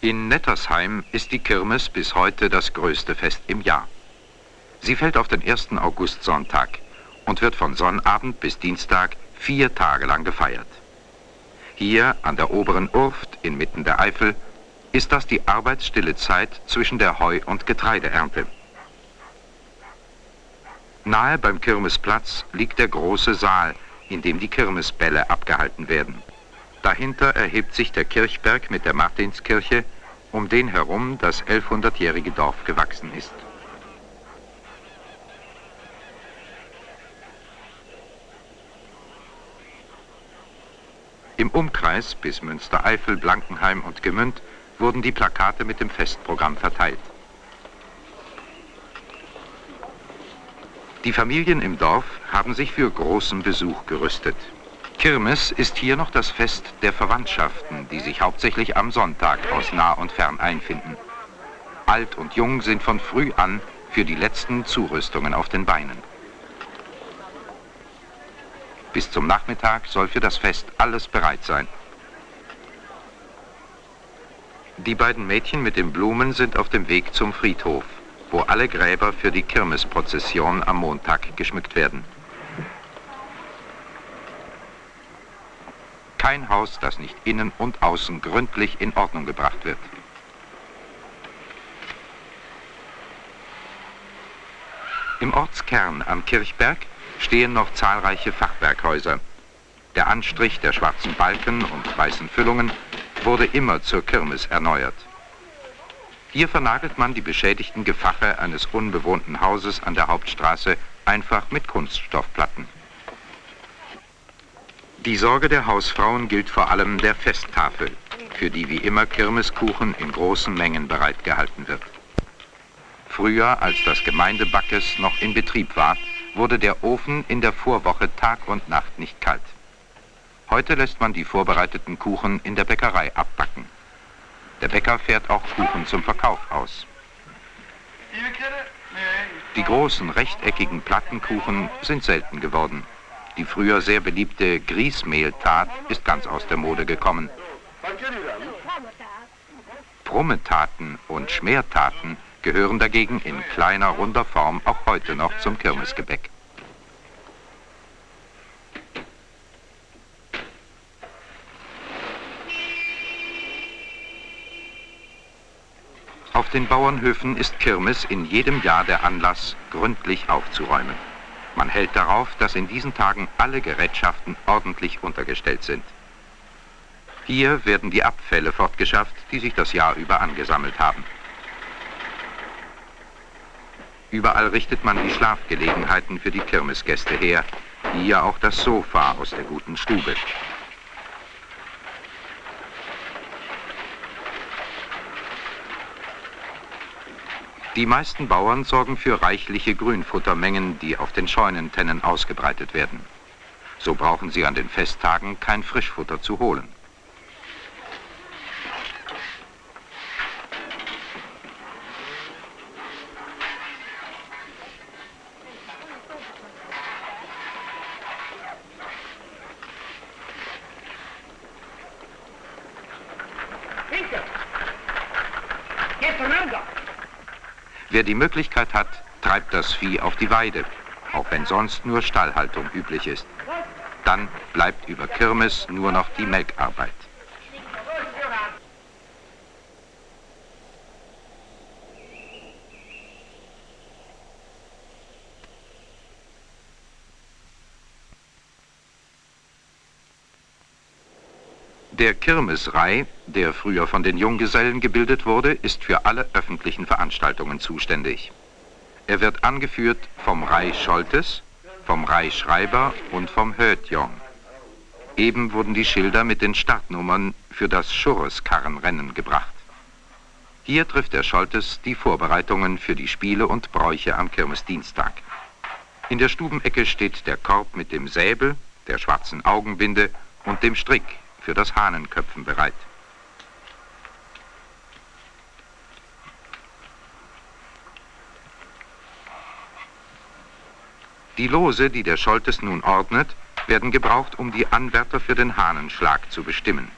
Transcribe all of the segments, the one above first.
In Nettersheim ist die Kirmes bis heute das größte Fest im Jahr. Sie fällt auf den 1. Augustsonntag und wird von Sonnabend bis Dienstag vier Tage lang gefeiert. Hier an der oberen Urft inmitten der Eifel ist das die arbeitsstille Zeit zwischen der Heu- und Getreideernte. Nahe beim Kirmesplatz liegt der große Saal, in dem die Kirmesbälle abgehalten werden. Dahinter erhebt sich der Kirchberg mit der Martinskirche, um den herum das 1100-jährige Dorf gewachsen ist. Im Umkreis bis Münstereifel, Blankenheim und Gemünd wurden die Plakate mit dem Festprogramm verteilt. Die Familien im Dorf haben sich für großen Besuch gerüstet. Kirmes ist hier noch das Fest der Verwandtschaften, die sich hauptsächlich am Sonntag aus nah und fern einfinden. Alt und Jung sind von früh an für die letzten Zurüstungen auf den Beinen. Bis zum Nachmittag soll für das Fest alles bereit sein. Die beiden Mädchen mit den Blumen sind auf dem Weg zum Friedhof, wo alle Gräber für die Kirmesprozession am Montag geschmückt werden. Kein Haus, das nicht innen und außen gründlich in Ordnung gebracht wird. Im Ortskern am Kirchberg stehen noch zahlreiche Fachwerkhäuser. Der Anstrich der schwarzen Balken und weißen Füllungen wurde immer zur Kirmes erneuert. Hier vernagelt man die beschädigten Gefache eines unbewohnten Hauses an der Hauptstraße einfach mit Kunststoffplatten. Die Sorge der Hausfrauen gilt vor allem der Festtafel, für die wie immer Kirmeskuchen in großen Mengen bereitgehalten wird. Früher, als das Gemeindebackes noch in Betrieb war, wurde der Ofen in der Vorwoche Tag und Nacht nicht kalt. Heute lässt man die vorbereiteten Kuchen in der Bäckerei abbacken. Der Bäcker fährt auch Kuchen zum Verkauf aus. Die großen rechteckigen Plattenkuchen sind selten geworden. Die früher sehr beliebte Grießmehltat ist ganz aus der Mode gekommen. Brummetaten und Schmertaten gehören dagegen in kleiner, runder Form auch heute noch zum Kirmesgebäck. Auf den Bauernhöfen ist Kirmes in jedem Jahr der Anlass, gründlich aufzuräumen. Man hält darauf, dass in diesen Tagen alle Gerätschaften ordentlich untergestellt sind. Hier werden die Abfälle fortgeschafft, die sich das Jahr über angesammelt haben. Überall richtet man die Schlafgelegenheiten für die Kirmesgäste her, hier auch das Sofa aus der guten Stube. Die meisten Bauern sorgen für reichliche Grünfuttermengen, die auf den Scheunentennen ausgebreitet werden. So brauchen sie an den Festtagen kein Frischfutter zu holen. Wer die Möglichkeit hat, treibt das Vieh auf die Weide, auch wenn sonst nur Stallhaltung üblich ist. Dann bleibt über Kirmes nur noch die Melkarbeit. Der Kirmesrei, der früher von den Junggesellen gebildet wurde, ist für alle öffentlichen Veranstaltungen zuständig. Er wird angeführt vom Rei Scholtes, vom Rei Schreiber und vom Hötjong. Eben wurden die Schilder mit den Startnummern für das Schurreskarrenrennen gebracht. Hier trifft der Scholtes die Vorbereitungen für die Spiele und Bräuche am Kirmesdienstag. In der Stubenecke steht der Korb mit dem Säbel, der schwarzen Augenbinde und dem Strick für das Hahnenköpfen bereit. Die Lose, die der Scholtes nun ordnet, werden gebraucht, um die Anwärter für den Hahnenschlag zu bestimmen.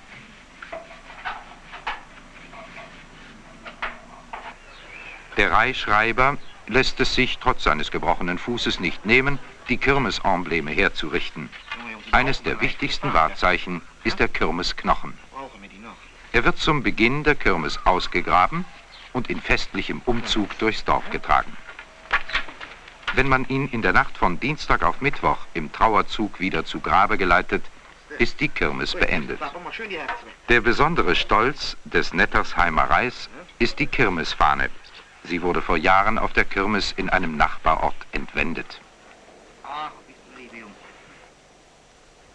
Der Reihschreiber lässt es sich trotz seines gebrochenen Fußes nicht nehmen, die Kirmesembleme herzurichten. Eines der wichtigsten Wahrzeichen ist der Kirmesknochen. Er wird zum Beginn der Kirmes ausgegraben und in festlichem Umzug durchs Dorf getragen. Wenn man ihn in der Nacht von Dienstag auf Mittwoch im Trauerzug wieder zu Grabe geleitet, ist die Kirmes beendet. Der besondere Stolz des Nettersheimer Reis ist die Kirmesfahne. Sie wurde vor Jahren auf der Kirmes in einem Nachbarort entwendet.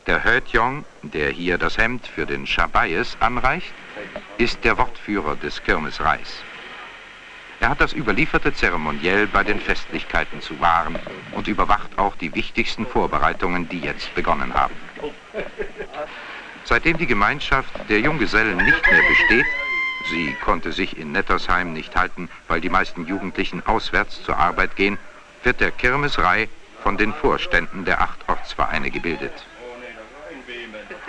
Der Hötjong, der hier das Hemd für den Schabayes anreicht, ist der Wortführer des Kirmesreis. Er hat das überlieferte Zeremoniell bei den Festlichkeiten zu wahren und überwacht auch die wichtigsten Vorbereitungen, die jetzt begonnen haben. Seitdem die Gemeinschaft der Junggesellen nicht mehr besteht, sie konnte sich in Nettersheim nicht halten, weil die meisten Jugendlichen auswärts zur Arbeit gehen, wird der Kirmesrei von den Vorständen der acht Ortsvereine gebildet.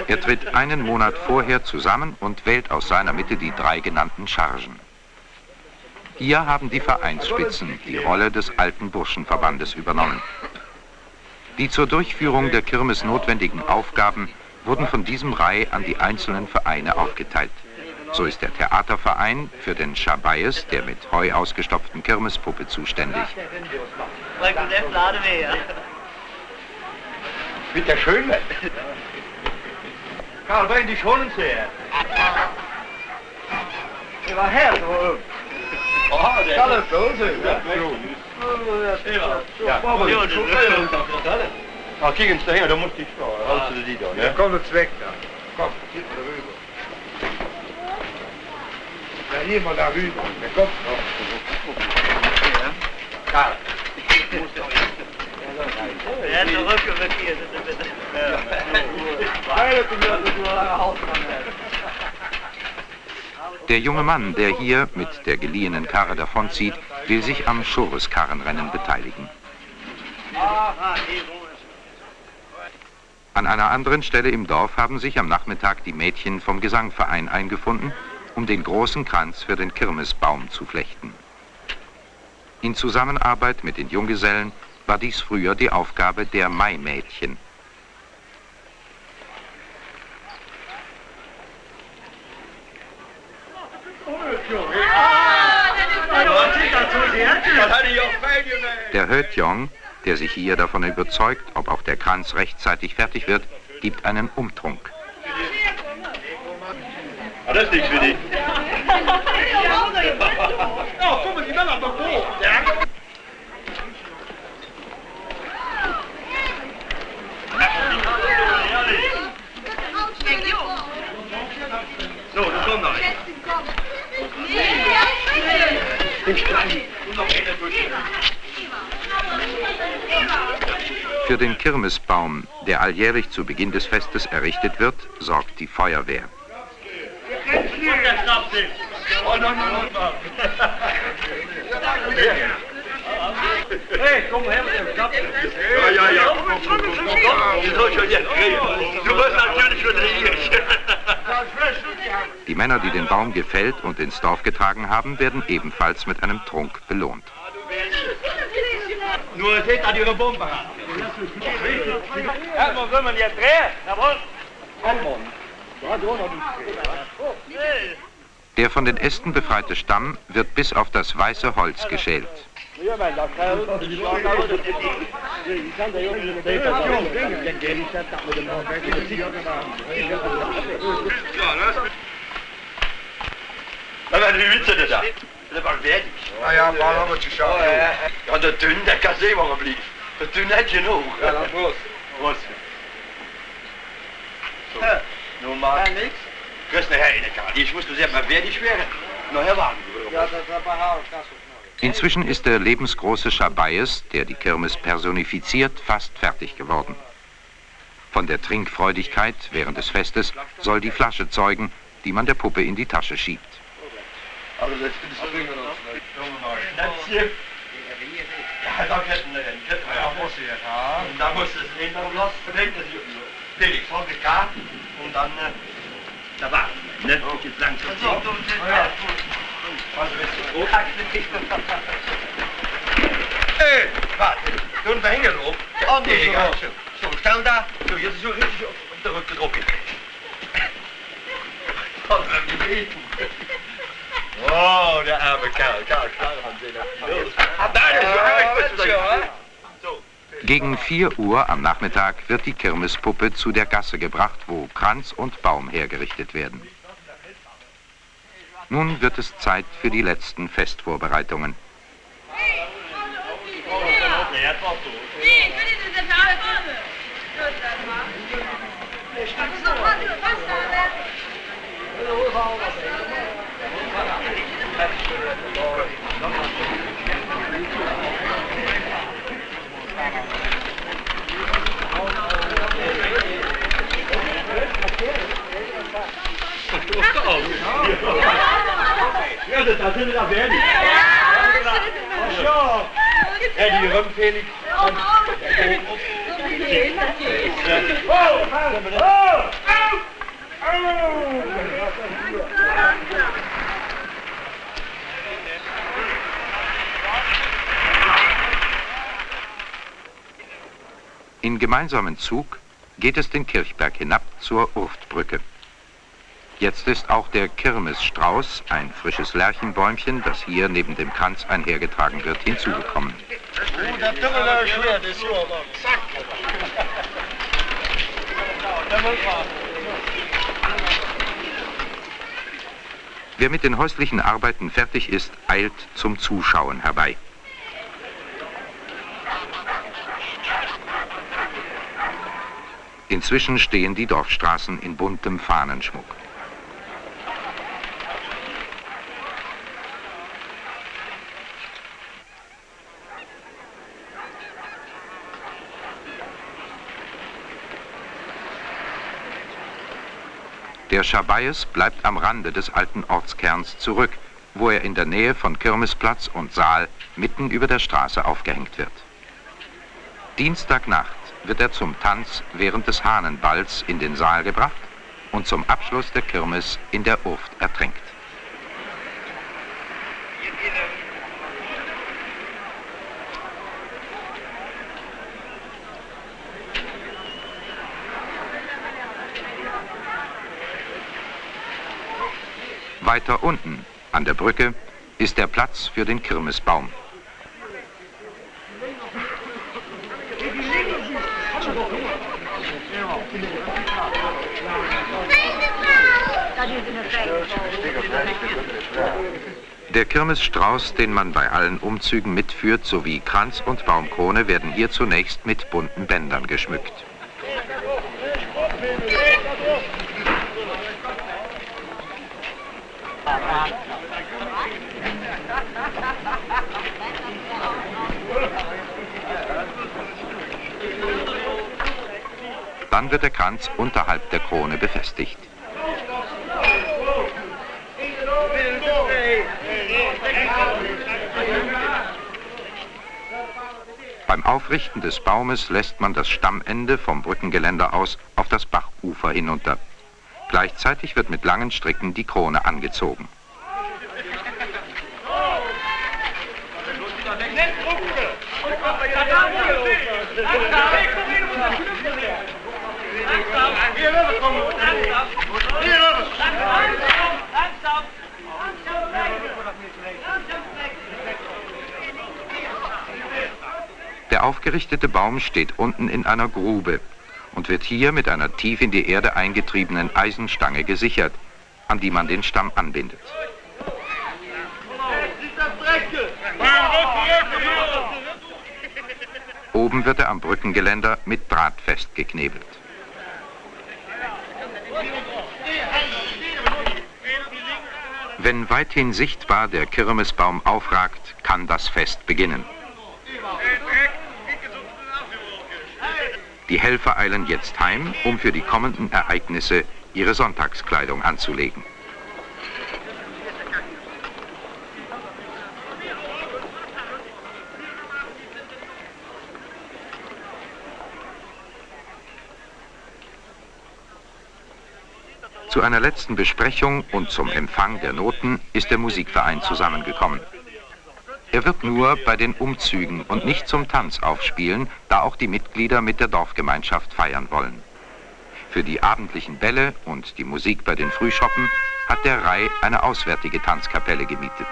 Er tritt einen Monat vorher zusammen und wählt aus seiner Mitte die drei genannten Chargen. Hier haben die Vereinsspitzen die Rolle des alten Burschenverbandes übernommen. Die zur Durchführung der Kirmes notwendigen Aufgaben wurden von diesem Rai an die einzelnen Vereine aufgeteilt. So ist der Theaterverein für den Schabayes, der mit Heu ausgestopften Kirmespuppe, zuständig. Bitte schön. Karl, bring die schoenen her. Die war her. Oh, der Kalle Dose. Ja, ja. Ja, Ja, ja. Ja, dan moet ja. Ja, ja. ze die dan. Ja, kom ja. weg dan. Ja, ja. er rüber. Ja, hier maar daar rüber. Ja, kom. Ja. Karl. Weil du mir so lange Haus. Der junge Mann, der hier mit der geliehenen Karre davonzieht, will sich am Schores-Karrenrennen beteiligen. An einer anderen Stelle im Dorf haben sich am Nachmittag die Mädchen vom Gesangverein eingefunden, um den großen Kranz für den Kirmesbaum zu flechten. In Zusammenarbeit mit den Junggesellen war dies früher die Aufgabe der Maimädchen. Der Hötjong, der sich hier davon überzeugt, ob auch der Kranz rechtzeitig fertig wird, gibt einen Umtrunk. Das ist nichts für dich. Komm. So, das kommt noch. Für den Kirmesbaum, der alljährlich zu Beginn des Festes errichtet wird, sorgt die Feuerwehr. Oh, nein, nein, nein. Hey, komm her mit dem Klappen. Ja, ja, ja. Komm, komm, komm, komm, komm. Schon. Du wirst natürlich dich. Die Männer, die den Baum gefällt und ins Dorf getragen haben, werden ebenfalls mit einem Trunk belohnt. Nur seht an ihre Bombe. Erstmal soll man jetzt drehen. Jawohl. Komm, Der von den Ästen befreite Stamm wird bis auf das weiße Holz geschält. Dan werden die Witze da. Dat was fertig. Nou ja, maar dan moet je schauen. Ja, de dun, dat kan zien waar blijft. De dun net genoeg. Ja, dan Prost. Prost. So. Nun mal. Ja, nix. Chris, eine Heinekarte. Ich muss das ja mal fertig werden. Noch herwarten. Ja, dat is bij haar. Inzwischen ist der lebensgroße Schabayes, der die Kirmes personifiziert, fast fertig geworden. Von der Trinkfreudigkeit während des Festes soll die Flasche zeugen, die man der Puppe in die Tasche schiebt. Und dann, äh, da war, ne? Jetzt langsam. Hé, warte. Toen we hingen erop. Anders ja, zo. Zo, staan daar. Zo, je zo rustig op, op de rug erop in. Wat een leven. Oh, de arme daar is je. hè? Zo. Gegen 4 Uhr am Nachmittag wird die Kirmespuppe zu der Gasse gebracht, wo Kranz und Baum hergerichtet werden. Nun wird es Zeit für die letzten Festvorbereitungen. Ja, dat sind wir da fertig. Ja. En die oh, In gemeinsamen Zug geht es den Kirchberg hinab zur Urftbrücke. Jetzt ist auch der Kirmesstrauß, ein frisches Lärchenbäumchen, das hier neben dem Kranz einhergetragen wird, hinzugekommen. Wer mit den häuslichen Arbeiten fertig ist, eilt zum Zuschauen herbei. Inzwischen stehen die Dorfstraßen in buntem Fahnenschmuck. Der Schabaies bleibt am Rande des alten Ortskerns zurück, wo er in der Nähe von Kirmesplatz und Saal mitten über der Straße aufgehängt wird. Dienstagnacht wird er zum Tanz während des Hahnenballs in den Saal gebracht und zum Abschluss der Kirmes in der Urft ertränkt. Weiter unten, an der Brücke, ist der Platz für den Kirmesbaum. Der Kirmesstrauß, den man bei allen Umzügen mitführt, sowie Kranz und Baumkrone werden hier zunächst mit bunten Bändern geschmückt. Dann wird der Kranz unterhalb der Krone befestigt. Beim Aufrichten des Baumes lässt man das Stammende vom Brückengeländer aus auf das Bachufer hinunter. Gleichzeitig wird mit langen Stricken die Krone angezogen. Der aufgerichtete Baum steht unten in einer Grube und wird hier mit einer tief in die Erde eingetriebenen Eisenstange gesichert, an die man den Stamm anbindet. Oben wird er am Brückengeländer mit Draht festgeknebelt. Wenn weithin sichtbar der Kirmesbaum aufragt, kann das Fest beginnen. Die Helfer eilen jetzt heim, um für die kommenden Ereignisse ihre Sonntagskleidung anzulegen. Zu einer letzten Besprechung und zum Empfang der Noten ist der Musikverein zusammengekommen. Er wird nur bei den Umzügen und nicht zum Tanz aufspielen, da auch die Mitglieder mit der Dorfgemeinschaft feiern wollen. Für die abendlichen Bälle und die Musik bei den Frühschoppen hat der Rai eine auswärtige Tanzkapelle gemietet.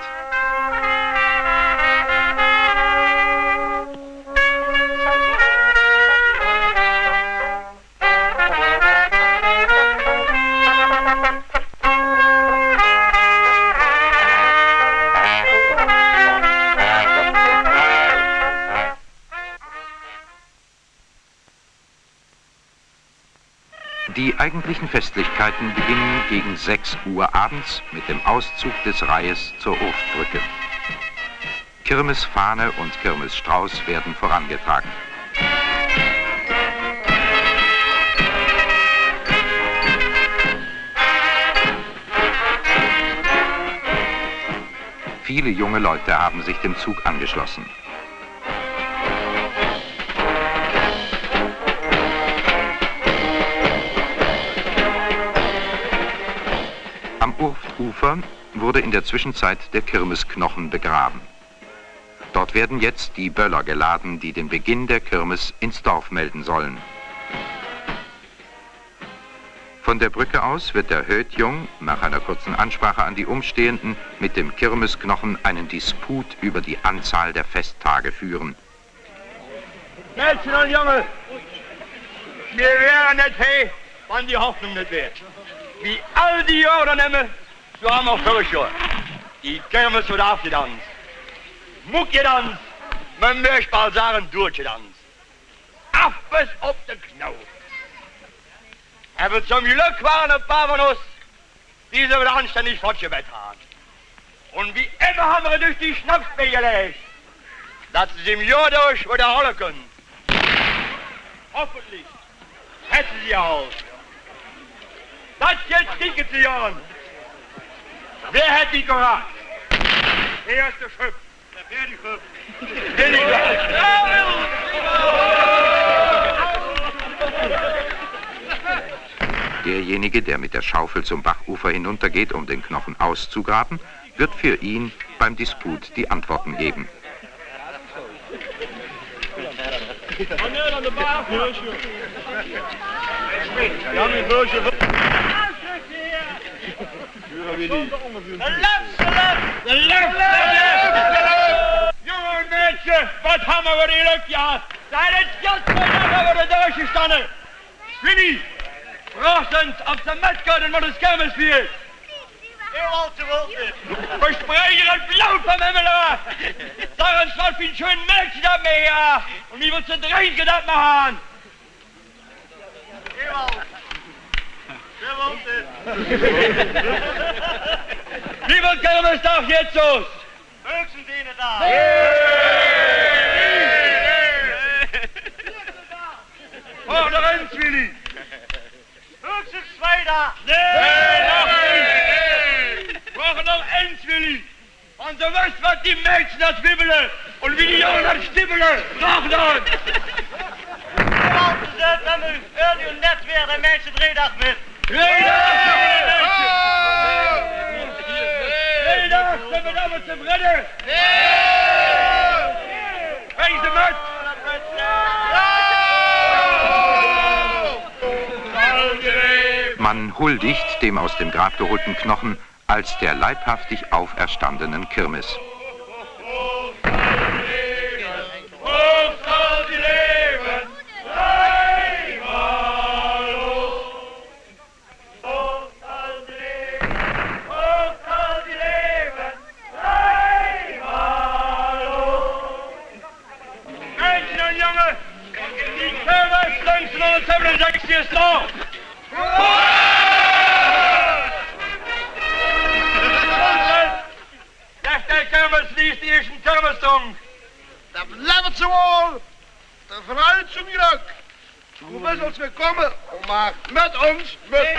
Eigentlichen Festlichkeiten beginnen gegen 6 Uhr abends mit dem Auszug des Reihes zur Urftbrücke. Kirmesfahne und Kirmesstrauß werden vorangetragen. Viele junge Leute haben sich dem Zug angeschlossen. Urftufer wurde in der Zwischenzeit der Kirmesknochen begraben. Dort werden jetzt die Böller geladen, die den Beginn der Kirmes ins Dorf melden sollen. Von der Brücke aus wird der Hötjung nach einer kurzen Ansprache an die Umstehenden mit dem Kirmesknochen einen Disput über die Anzahl der Festtage führen. Mädchen und Junge, wir wären nicht hey, wann die Hoffnung nicht wäre. Wie all die Jahre nehmen, haben wir vorig Jahr. Die Kirmes wird aufgedanzt. Muckgedanzt. Man möchte mal sagen, durchgedanzt. Auf bis auf den Knau. Aber zum Glück waren ein paar von uns, die wieder anständig fortgebett haben. Und wie immer haben wir durch die Schnapsbe gelegt, dass sie im Jahr durch wiederholen können. Hoffentlich hätten sie auch. Das jetzt kriegen sie an. Wer hat die gemacht? Wer ist der Schöpf? Der Pferdeschöpf. Derjenige, der mit der Schaufel zum Bachufer hinuntergeht, um den Knochen auszugraben, wird für ihn beim Disput die Antworten geben. gaan De niet. De left de lef! De lef, Jongen wat hebben we hier ook, ja? Daar is geld voor dat we de doosje staan. Winnie, verrassend op de metkaden van de schermensvier. Heel al te wild. We het blauw van hem af. Daarom staat een schön mensen daarmee, ja. En die wordt ze drinken dat maar aan. Heel. Das machen. Wie wird Kermestag jetzt los? Höchstens eine da. Hoch noch eins, Willi. Höchstens zwei da. Nee, noch nicht. Brauchen noch eins, Willi. Und du weißt, was die Mädchen das wibbeln und wie die Jungen das stibbeln. Noch noch. Altijd zet met mijn radio net weer de mensen driedag met. Vrijdag zijn we dan met Man huldigt dem aus dem Grab geholten Knochen als der leibhaftig auferstandenen Kirmes. Deze Derde Kammer schließt die ersten Kammerstung. Dat blijft zo al. De vooruitzoekdruk. Hoe best ons gekomen? Om maar met ons, met...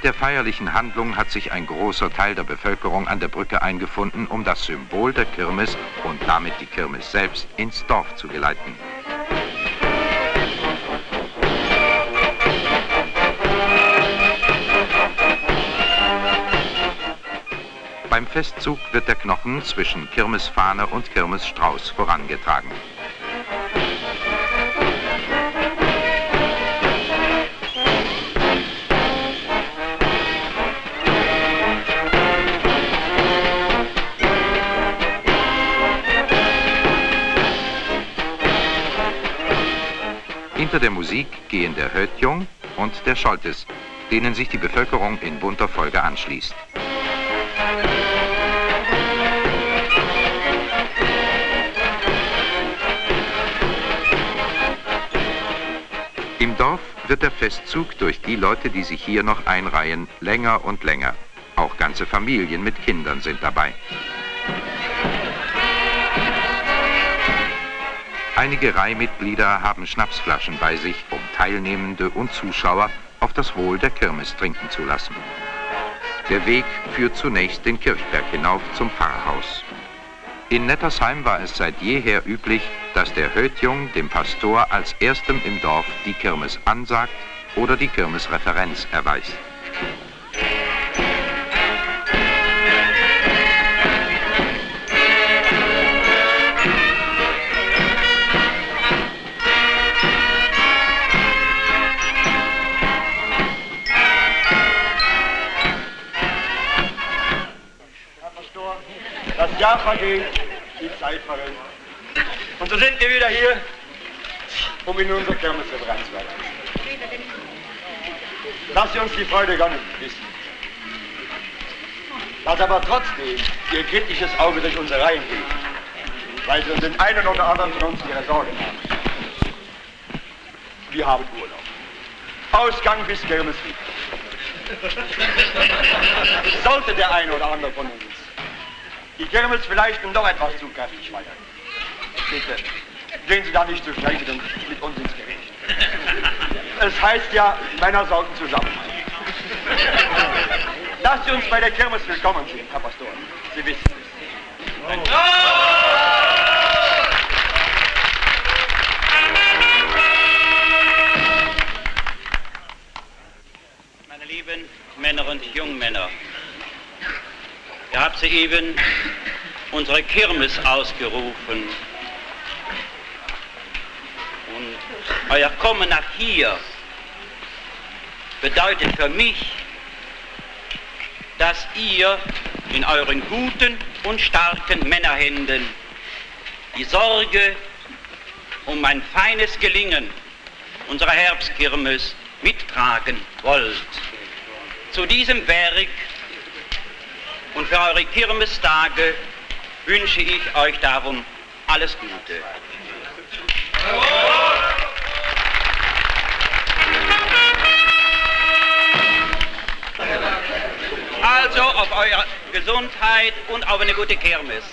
Während der feierlichen Handlung hat sich ein großer Teil der Bevölkerung an der Brücke eingefunden, um das Symbol der Kirmes und damit die Kirmes selbst ins Dorf zu geleiten. Beim Festzug wird der Knochen zwischen Kirmesfahne und Kirmesstrauß vorangetragen. Hinter der Musik gehen der Hötjung und der Scholtes, denen sich die Bevölkerung in bunter Folge anschließt. Im Dorf wird der Festzug durch die Leute, die sich hier noch einreihen, länger und länger. Auch ganze Familien mit Kindern sind dabei. Einige Reihmitglieder haben Schnapsflaschen bei sich, um Teilnehmende und Zuschauer auf das Wohl der Kirmes trinken zu lassen. Der Weg führt zunächst den Kirchberg hinauf zum Pfarrhaus. In Nettersheim war es seit jeher üblich, dass der Hötjung dem Pastor als erstem im Dorf die Kirmes ansagt oder die Kirmesreferenz erweist. Jahr vergeht, die Zeit verrennt. Und so sind wir wieder hier, um in unser Kirmesreferenz zu werden. Lass uns die Freude gönnen, wissen. Lass aber trotzdem ihr kritisches Auge durch unsere Reihen geht, weil sie den einen oder anderen von uns ihre Sorgen haben. Wir haben Urlaub. Ausgang bis Kirmesweg. Sollte der eine oder andere von uns die Kirmes vielleicht nun doch etwas zu kräftig feiern. Bitte, gehen Sie da nicht so schnell mit mit uns ins Gericht. Es heißt ja, Männer sollten zusammenhalten. Dass Sie uns bei der Kirmes willkommen sind, Herr Pastor. Sie wissen es. Meine lieben Männer und Jungmänner, ihr habt soeben unsere Kirmes ausgerufen. Und euer Kommen nach hier bedeutet für mich, dass ihr in euren guten und starken Männerhänden die Sorge um ein feines Gelingen unserer Herbstkirmes mittragen wollt. Zu diesem Werk für eure Kirmestage wünsche ich euch darum alles Gute. Also auf eure Gesundheit und auf eine gute Kirmes.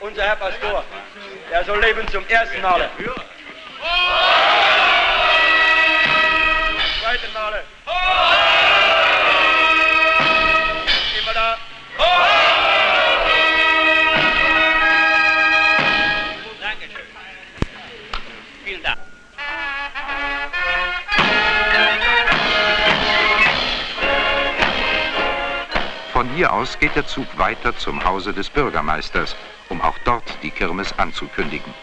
Unser Herr Pastor, er soll leben zum ersten Male. Hier aus geht der Zug weiter zum Hause des Bürgermeisters, um auch dort die Kirmes anzukündigen.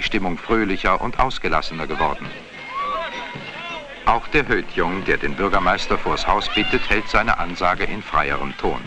Die Stimmung fröhlicher und ausgelassener geworden. Auch der Hötjung, der den Bürgermeister vors Haus bittet, hält seine Ansage in freierem Ton.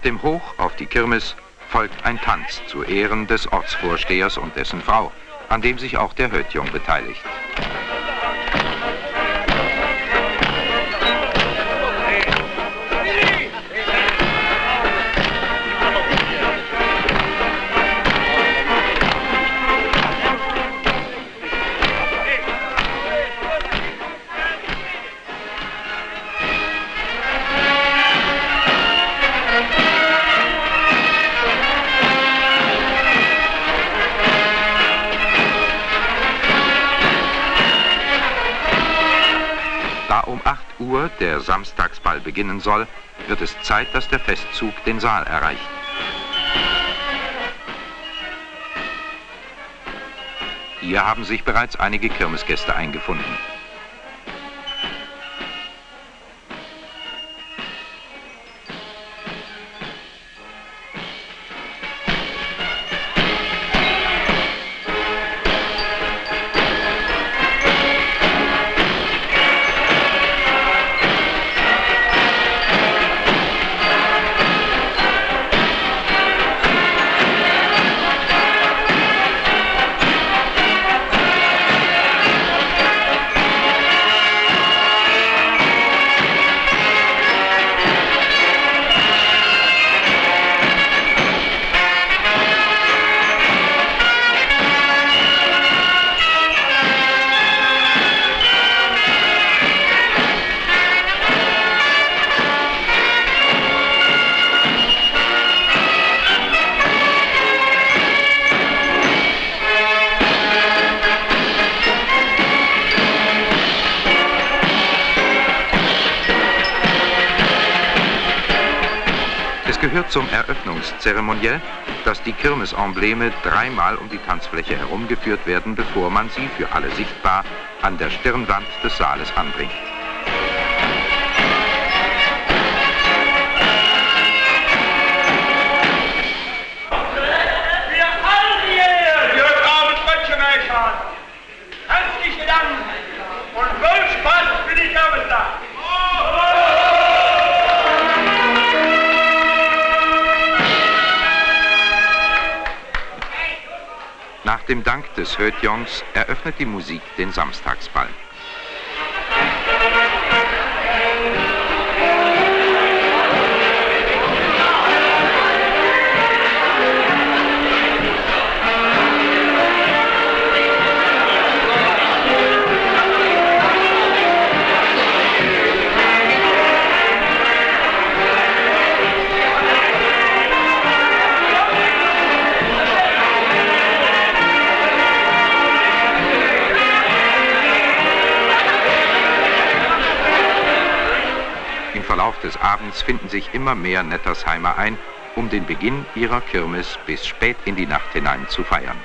Nach dem Hoch auf die Kirmes folgt ein Tanz zu Ehren des Ortsvorstehers und dessen Frau, an dem sich auch der Hötjung beteiligt. Der Samstagsball beginnen soll, wird es Zeit, dass der Festzug den Saal erreicht. Hier haben sich bereits einige Kirmesgäste eingefunden. Zum Eröffnungszeremoniell, dass die Kirmesembleme dreimal um die Tanzfläche herumgeführt werden, bevor man sie für alle sichtbar an der Stirnwand des Saales anbringt. Dem Dank des Hötjongs eröffnet die Musik den Samstagsball. Sich immer mehr Nettersheimer ein, um den Beginn ihrer Kirmes bis spät in die Nacht hinein zu feiern.